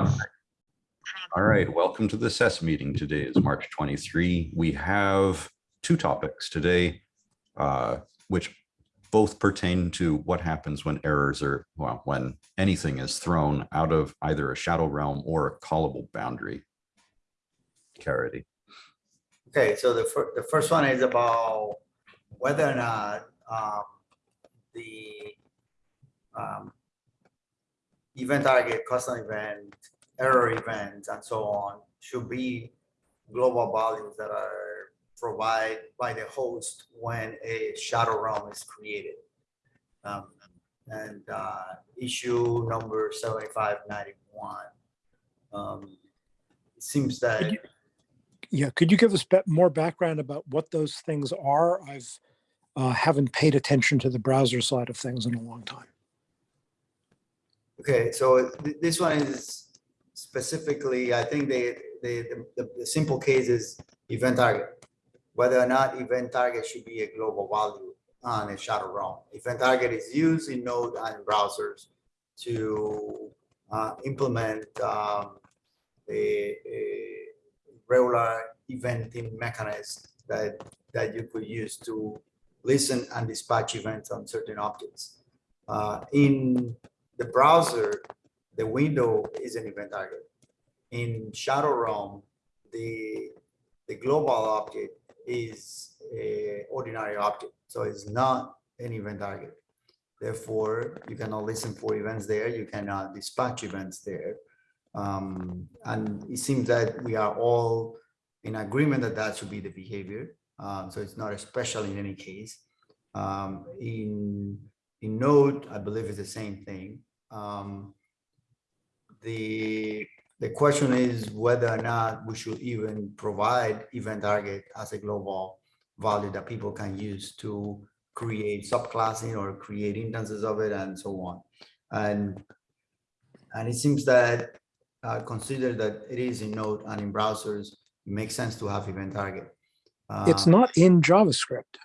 All right, welcome to the SES meeting. Today is March 23. We have two topics today, uh, which both pertain to what happens when errors are, well, when anything is thrown out of either a shadow realm or a callable boundary. Caridy. Okay, so the first, the first one is about whether or not, um, the, um, event target, custom event, error events, and so on should be global values that are provided by the host when a shadow realm is created. Um, and, uh, issue number seventy-five ninety-one. Um, it seems that. you- Yeah, could you give us more background about what those things are? I've uh, haven't paid attention to the browser side of things in a long time. Okay, so th- this one is specifically, I think they, they, the, the simple case is event target. Whether or not event target should be a global value on a shadow realm. Event target is used in Node and browsers to uh, implement um, a, a regular eventing mechanism that, that you could use to listen and dispatch events on certain objects. Uh, in the browser, the window is an event target. In Shadow Realm, the, the global object is a ordinary object, so it's not an event target. Therefore, you cannot listen for events there, you cannot dispatch events there. Um, and it seems that we are all in agreement that that should be the behavior. Um, so it's not special in any case. Um, in, in Node, I believe it's the same thing. Um, the, the question is whether or not we should even provide event target as a global value that people can use to create subclassing or create instances of it and so on. And, and it seems that uh, consider that it is in Node and in browsers, it makes sense to have event target. It's Uh, not in JavaScript.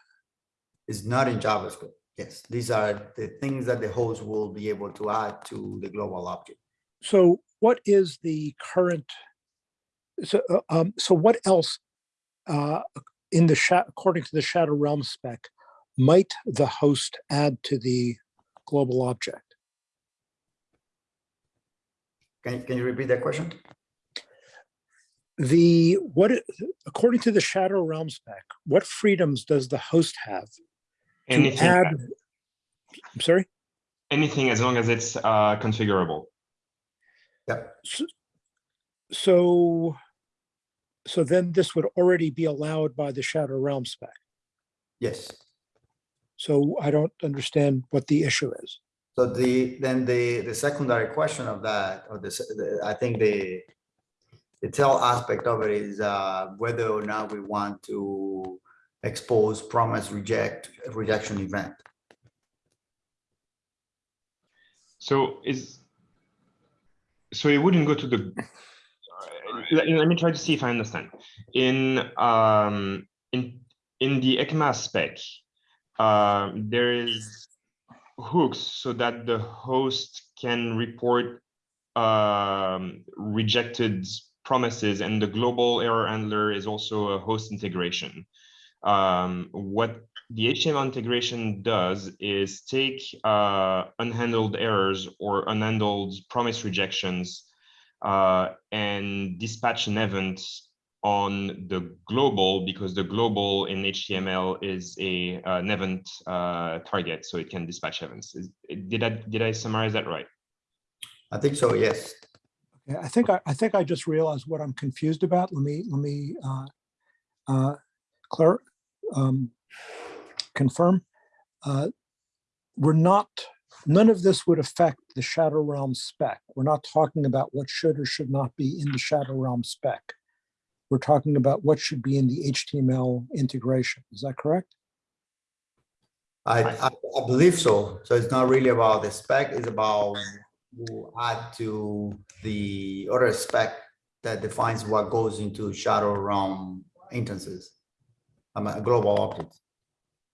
It's not in JavaScript. Yes, these are the things that the host will be able to add to the global object. So what is the current? So, uh, um, so what else uh, in the according to the Shadow Realm spec, might the host add to the global object? Can, can you repeat that question? The, what, according to the Shadow Realm spec, what freedoms does the host have to Anything, add? I'm sorry? anything as long as it's uh, configurable. Yep. So, so then this would already be allowed by the Shadow Realm spec. Yes. So I don't understand what the issue is. So the, then the, the secondary question of that, or this, the- I think the, the tail aspect of it is uh, whether or not we want to expose promise reject, rejection event. So is so it wouldn't go to the. Let, let me try to see if I understand. In um in in the ECMA spec, uh, there is hooks so that the host can report um, rejected promises, and the global error handler is also a host integration. Um, what the HTML integration does is take uh, unhandled errors or unhandled promise rejections uh, and dispatch an event on the global because the global in HTML is a uh, an event uh, target, so it can dispatch events. Is, did I did I summarize that right? I think so, yes. Yeah, I think I, I think I just realized what I'm confused about. Let me, let me, uh, uh, clar- um, confirm. Uh, We're not, none of this would affect the Shadow Realm spec. We're not talking about what should or should not be in the Shadow Realm spec. We're talking about what should be in the HTML integration. Is that correct? I, I, I believe so. So it's not really about the spec, it's about who add to the other spec that defines what goes into shadow realm instances. A global object.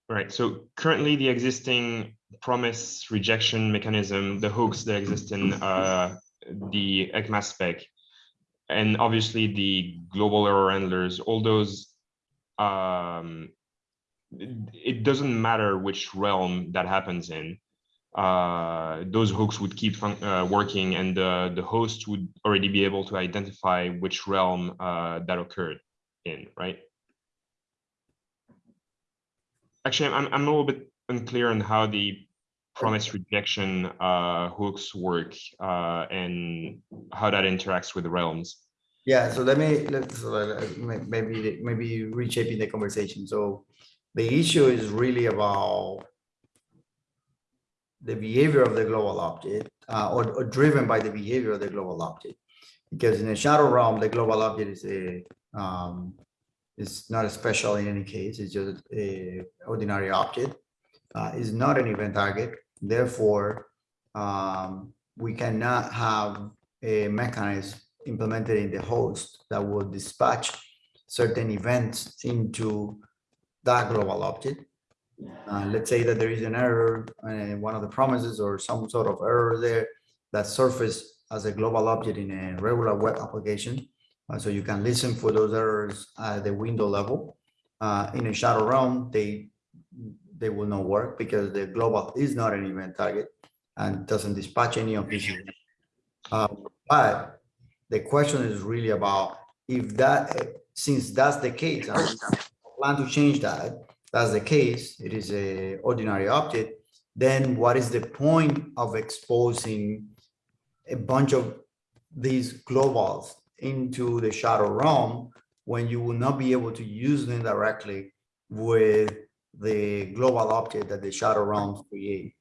Right. So currently, the existing promise rejection mechanism, the hooks that exist in uh, the ECMAS spec, and obviously the global error handlers, all those, um, it it doesn't matter which realm that happens in. Uh, those hooks would keep uh, working, and the the host would already be able to identify which realm uh, that occurred in, right? Actually, I'm I'm a little bit unclear on how the promise rejection uh, hooks work uh, and how that interacts with the realms. Yeah, so let me, let's, may- maybe, maybe reshaping the conversation. So the issue is really about the behavior of the global object, uh, or, or driven by the behavior of the global object. Because in a shadow realm, the global object is a, um, is not a special in any case, it's just a ordinary object. Uh, is not an event target, therefore, um, we cannot have a mechanism implemented in the host that will dispatch certain events into that global object. Uh, let's say that there is an error in one of the promises or some sort of error there that surface as a global object in a regular web application. Uh, so you can listen for those errors at the window level. Uh, in a shadow realm, they they will not work because the global is not an event target and doesn't dispatch any of these. Uh, but the question is really about if that, since that's the case, we plan to change that, that's the case, it is a ordinary object, then what is the point of exposing a bunch of these globals into the shadow realm when you will not be able to use them directly with the global object that the shadow realms create?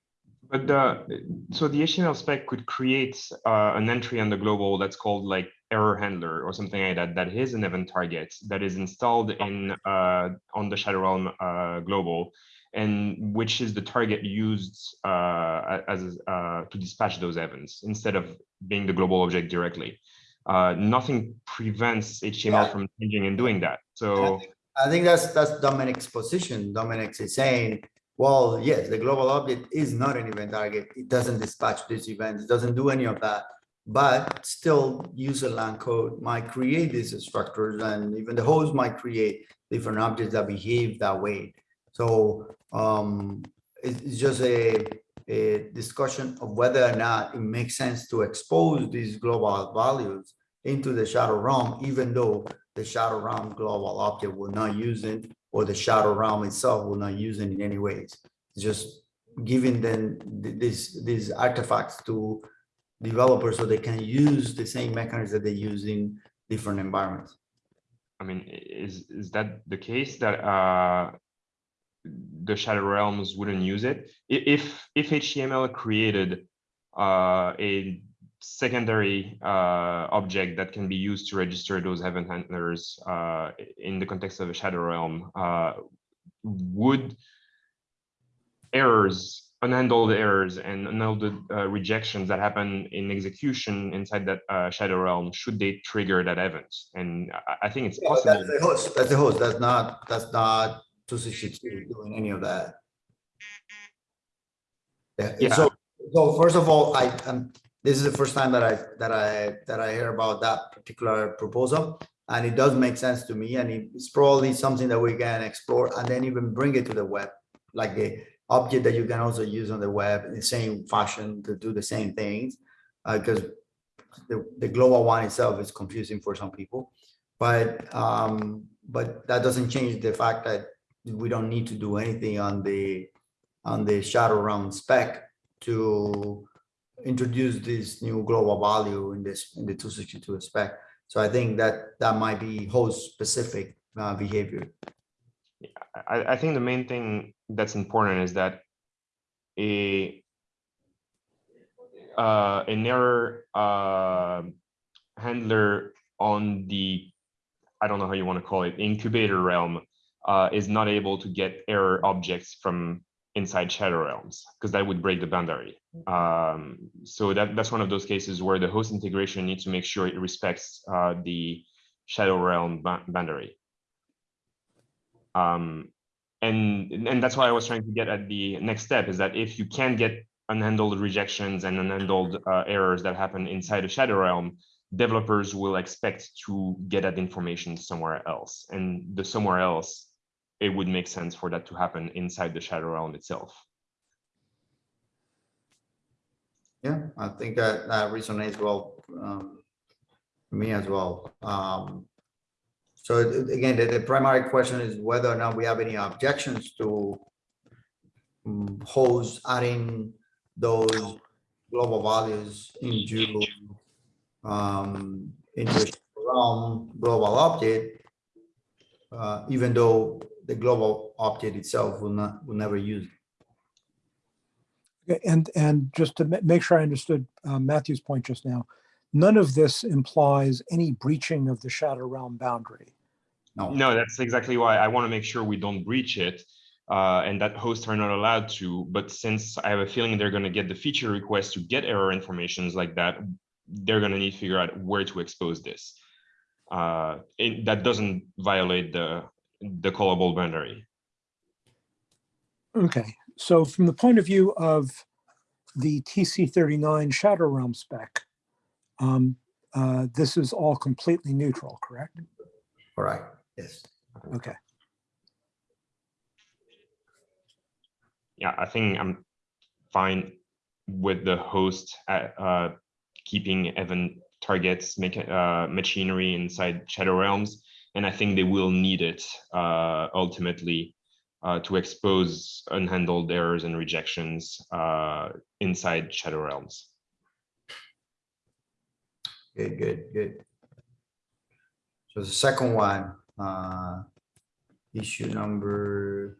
But the, so the HTML spec could create uh, an entry on the global that's called like error handler or something like that, that is an event target that is installed in uh, on the Shadow Realm uh, global, and which is the target used uh, as uh, to dispatch those events instead of being the global object directly. Uh, nothing prevents HTML Yeah. from changing and doing that. I So think- I think that's, that's Domenic's position. Domenic is saying, well, yes, the global object is not an event target. It doesn't dispatch this event. It doesn't do any of that. But still user land code might create these structures and even the host might create different objects that behave that way. So um, it's, it's just a, a discussion of whether or not it makes sense to expose these global values into the shadow realm, even though the shadow realm global object will not use it, or the shadow realm itself will not use it in any ways. Just giving them th- this, these artifacts to developers so they can use the same mechanisms that they use in different environments. I mean, is is that the case that uh, the Shadow Realms wouldn't use it? If if HTML created uh, a secondary uh, object that can be used to register those event handlers uh, in the context of a Shadow Realm, uh, would errors, unhandled errors and unhandled uh, rejections that happen in execution inside that uh, Shadow Realm, should they trigger that event? And I- I think it's Yeah, possible. That's the host, that's the host, that's not, that's not two sixty-two doing any of that. Yeah, Yeah. so, so first of all, I, um, this is the first time that I, that I, that I hear about that particular proposal. And it does make sense to me, and it's probably something that we can explore and then even bring it to the web. Like a object that you can also use on the web in the same fashion to do the same things. Uh, because the, the global one itself is confusing for some people. But, um, but that doesn't change the fact that we don't need to do anything on the, on the shadow realm spec to introduce this new global value in this, in the two sixty-two spec. So I think that, that might be host specific, uh, behavior. I, I think the main thing that's important is that a uh, an error uh, handler on the I don't know how you want to call it incubator realm uh, is not able to get error objects from inside shadow realms because that would break the boundary. Um, so that that's one of those cases where the host integration needs to make sure it respects uh, the shadow realm boundary. Um, and and that's why I was trying to get at the next step is that if you can get unhandled rejections and unhandled uh, errors that happen inside the shadow realm, developers will expect to get that information somewhere else. And the somewhere else, it would make sense for that to happen inside the shadow realm itself. Yeah, I think that that resonates well, um, for me as well. Um, so again, the, the primary question is whether or not we have any objections to um, hosts adding those global values into um, into realm global object, uh, even though the global object itself will not, will never use it. Okay, And, and just to make sure I understood uh, Mathieu's point just now, none of this implies any breaching of the shadow realm boundary. No. No, that's exactly why I want to make sure we don't breach it. Uh, and that hosts are not allowed to, but since I have a feeling they're gonna get the feature request to get error informations like that, they're gonna need to figure out where to expose this. Uh, it, that doesn't violate the, the callable boundary. Okay, so from the point of view of the TC thirty-nine Shadow Realm spec, um, uh, this is all completely neutral, correct? All right, yes. Okay, Yeah, I think I'm fine with the host at, uh, keeping event targets, make, uh, machinery inside shadow realms. And I think they will need it, uh, ultimately, uh, to expose unhandled errors and rejections, uh, inside shadow realms. Good, good, good. So the second one, uh, issue number.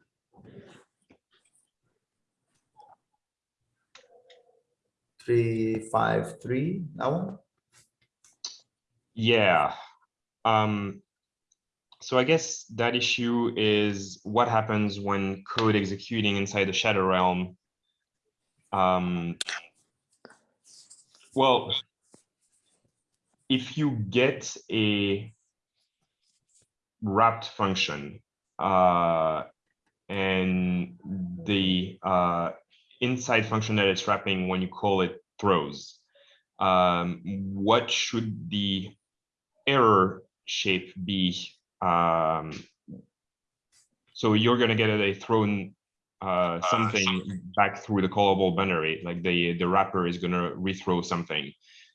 Three, five, three, that one? Yeah. Um, so I guess that issue is what happens when code executing inside the shadow realm. Um, well, if you get a wrapped function, uh, and the uh, inside function that it's wrapping when you call it throws, um, what should the error shape be? Um, so you're gonna get a thrown uh, something back through the callable boundary, like the the wrapper is gonna rethrow something.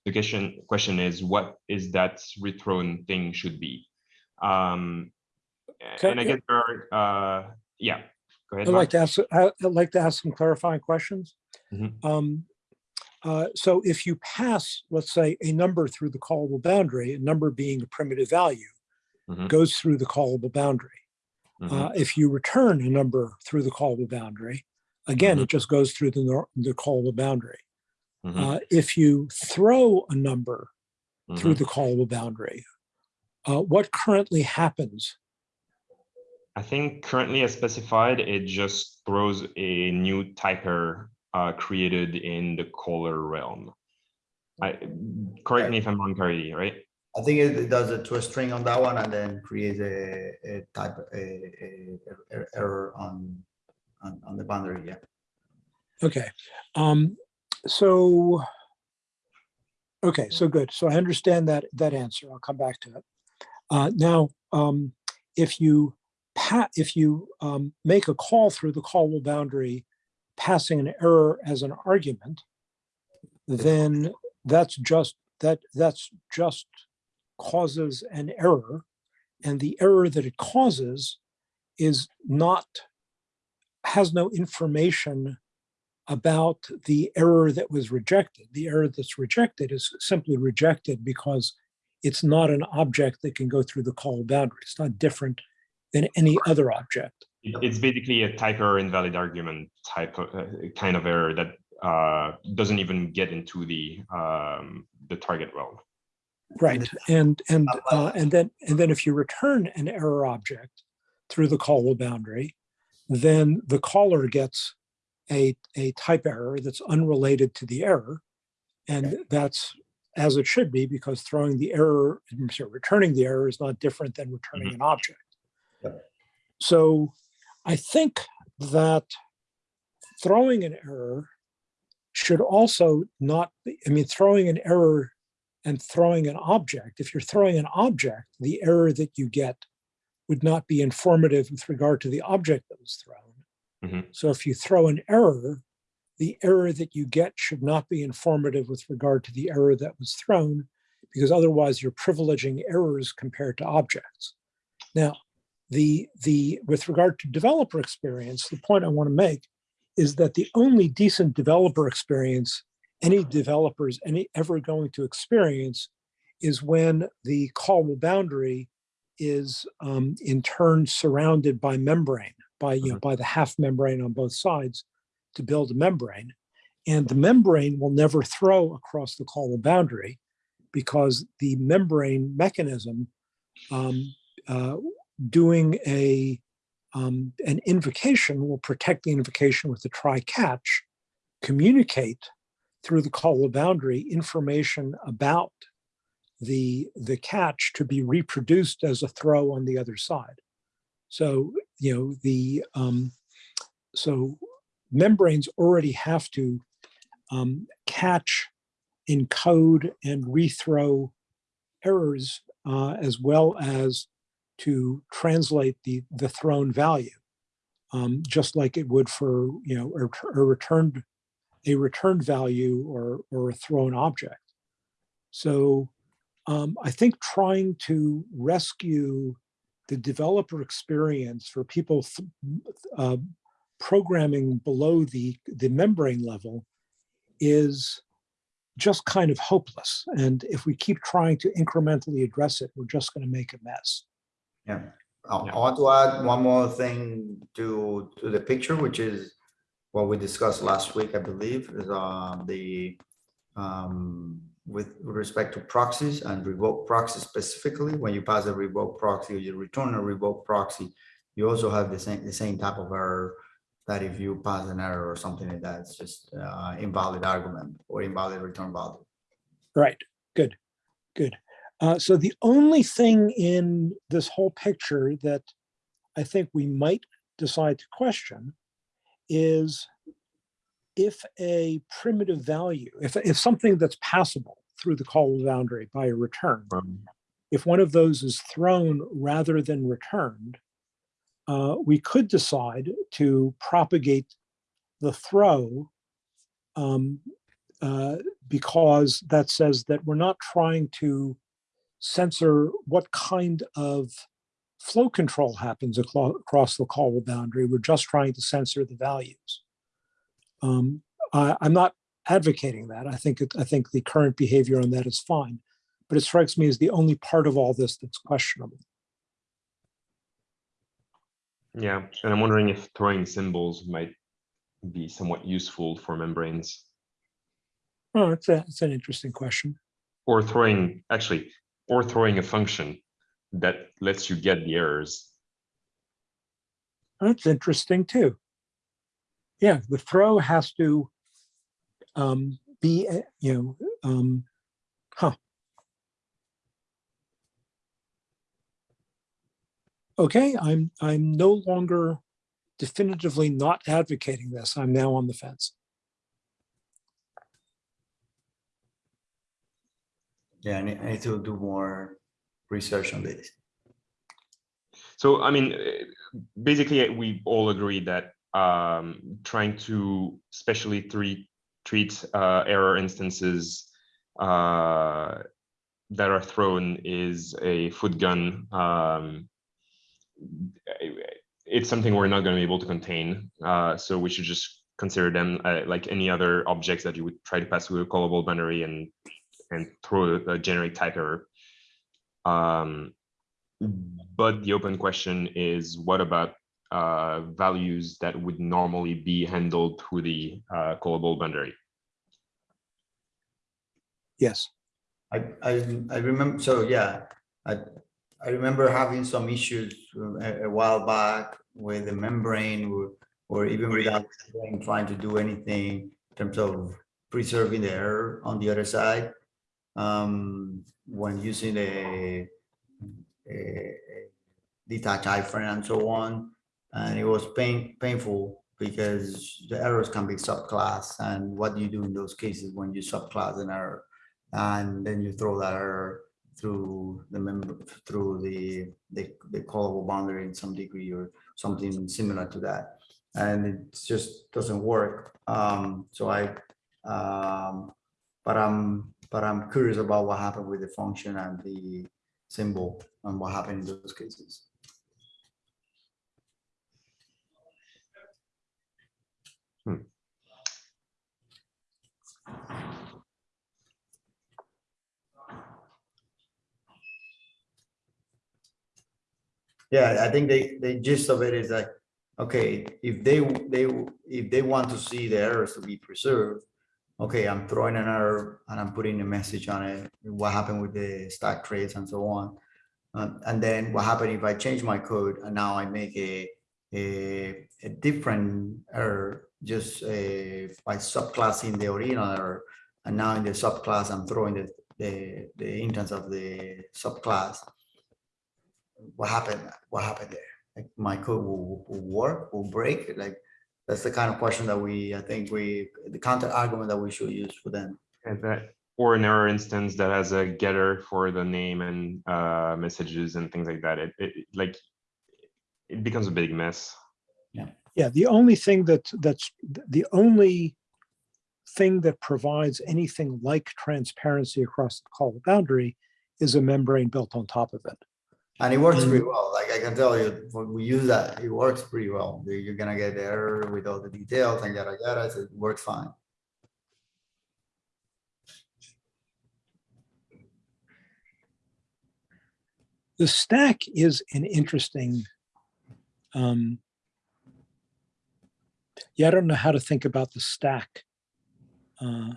The question question is what is that rethrown thing should be? Um, Okay, and I yeah. guess there are, uh, yeah. Go ahead. I'd Mark. like to ask, I- I'd like to ask some clarifying questions. Mhm. Um, uh, So if you pass, let's say, a number through the callable boundary, a number being a primitive value, Mhm. goes through the callable boundary. Mhm. Uh, If you return a number through the callable boundary, again, Mhm. it just goes through the, the callable boundary. Mhm. Uh, If you throw a number through Mhm. the callable boundary, uh, what currently happens? I think currently as specified, it just throws a new typer uh, created in the caller realm. I, correct me if I'm wrong, Carly, right? I think it it does a a string on that one and then creates a, a type, a, a, a- error on, on, on the boundary, yeah. Okay, um, so. Okay, so good. So I understand that, that answer. I'll come back to it. Uh, now, um, if you pa, if you, um, make a call through the callable boundary, passing an error as an argument, then that's just, that, that's just causes an error. And the error that it causes is not, has no information about the error that was rejected. The error that's rejected is simply rejected because it's not an object that can go through the call boundary. It's not different than any other object. It's basically a typer invalid argument type of uh, kind of error that uh, doesn't even get into the um, the target realm. Right. And and uh, and then and then if you return an error object through the callable boundary, then the caller gets a a type error that's unrelated to the error, and that's as it should be because throwing the error, sorry, returning the error is not different than returning an object. Yep. So I think that throwing an error should also not be, I mean, throwing an error and throwing an object, if you're throwing an object, the error that you get would not be informative with regard to the object that was thrown. Mhm. So if you throw an error, the error that you get should not be informative with regard to the error that was thrown, because otherwise you're privileging errors compared to objects. Now, the, the, with regard to developer experience, the point I want to make is that the only decent developer experience any developer is any ever going to experience is when the callable boundary is um, in turn surrounded by membrane, by you know, by the half membrane on both sides to build a membrane. And the membrane will never throw across the callable boundary because the membrane mechanism um, uh, doing a um, an invocation will protect the invocation with the try catch, communicate through the callable boundary information about the the catch to be reproduced as a throw on the other side. So you know the um, so membranes already have to um, catch, encode, and rethrow errors uh, as well as to translate the the thrown value, um, just like it would for you know a, a returned a returned value or or a thrown object. So um, I think trying to rescue the developer experience for people th- uh, programming below the the membrane level is just kind of hopeless. And if we keep trying to incrementally address it, we're just going to make a mess. Yeah, I Yeah. I want to add one more thing to, to the picture, which is what we discussed last week, I believe, is uh, the, um, with respect to proxies and revoke proxy specifically, when you pass a revoke proxy or you return a revoke proxy, you also have the same, the same type of error that if you pass an error or something like that, it's just uh, invalid argument or invalid return value. Right, good, good. Uh, so the only thing in this whole picture that I think we might decide to question is if a primitive value, if, if something that's passable through the call boundary by a return, Um, if one of those is thrown rather than returned, uh, we could decide to propagate the throw um, uh, because that says that we're not trying to censor what kind of flow control happens across the callable boundary. We're just trying to censor the values. Um, I, I'm not advocating that. I think it, I think the current behavior on that is fine, but it strikes me as the only part of all this that's questionable. Yeah, and I'm wondering if throwing symbols might be somewhat useful for membranes Oh, it's a, it's an interesting question. or throwing, actually, or throwing a function that lets you get the errors. That's interesting too. Yeah, the throw has to um, be, uh, you know, um, huh. Okay, I'm I'm no longer definitively not advocating this. I'm now on the fence. Yeah, I need, I need to do more research on this. So, I mean, basically, we all agree that um, trying to specially treat treat uh, error instances uh, that are thrown is a foot gun. Um, it's something we're not going to be able to contain, uh, so we should just consider them uh, like any other objects that you would try to pass through a callable boundary and and throw a generic type error. Um, but the open question is, what about uh, values that would normally be handled through the uh, callable boundary? Yes. I, I, I remember, so yeah, I, I remember having some issues uh, a, a while back with the membrane or, or even without trying- trying to do anything in terms of preserving the error on the other side. Um, when using a, a detached iframe and so on, and it was pain, painful because the errors can be subclass and what do you do in those cases when you subclass an error? And then you throw that error through the member, through the, the, the callable boundary in some degree or something similar to that. And it just doesn't work. Um, so I, um, but I'm, but I'm curious about what happened with the function and the symbol and what happened in those cases. Hmm. Yeah, I think they, the gist of it is like, okay, if they, they, if they want to see the errors to be preserved, okay, I'm throwing an error and I'm putting a message on it, what happened with the stack trace and so on. Um, and then what happened if I change my code and now I make a, a, a different error, just uh, by subclassing the original error. And now in the subclass, I'm throwing the, the, the instance of the subclass what happened, what happened there? Like my code will, will work, will break, like, that's the kind of question that we, I think we, the counter argument that we should use for them. And that, or an error instance that has a getter for the name and uh, messages and things like that. It, it it, like, it becomes a big mess. Yeah. Yeah, the only thing that, that's, the only thing that provides anything like transparency across the call boundary is a membrane built on top of it. And it works pretty well, like I can tell you, when we use that, it works pretty well. You're gonna get the error with all the details and yada yada, so it works fine. The stack is an interesting. um Yeah, I don't know how to think about the stack. Uh,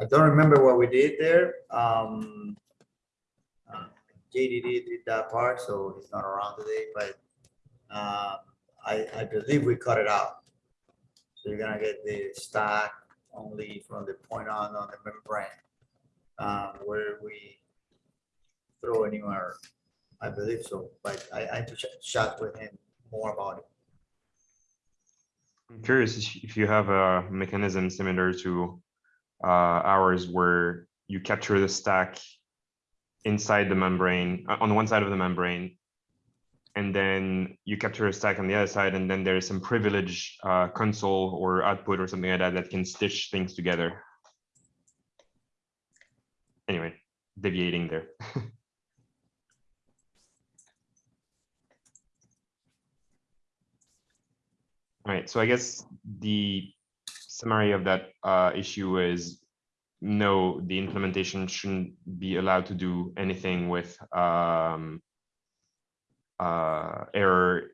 I don't remember what we did there, um. JDD did that part, so he's not around today, but, uh, I, I believe we cut it out. So you're gonna get the stack only from the point on on the membrane, uh, where we throw a new. I believe so, but I, I to ch- chat with him more about it. I'm curious if- if you have a mechanism similar to uh, ours where you capture the stack inside the membrane, uh, on one side of the membrane, and then you capture a stack on the other side, and then there's some privilege uh, console or output or something like that that can stitch things together. Anyway, deviating there. All right, so I guess the summary of that uh, issue is no, the implementation shouldn't be allowed to do anything with um, uh, error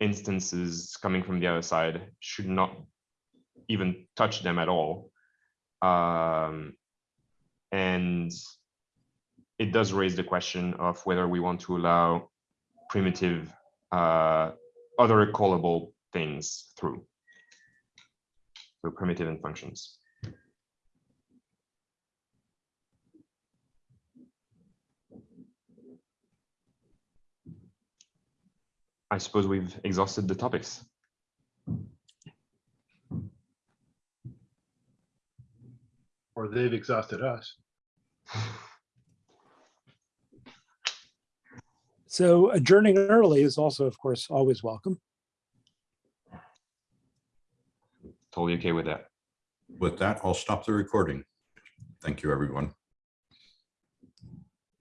instances coming from the other side, should not even touch them at all. Um, and it does raise the question of whether we want to allow primitive uh, other callable things through. So primitive and functions. I suppose we've exhausted the topics. Or they've exhausted us. So adjourning early is also, of course, always welcome. Totally okay with that. With that, I'll stop the recording. Thank you, everyone.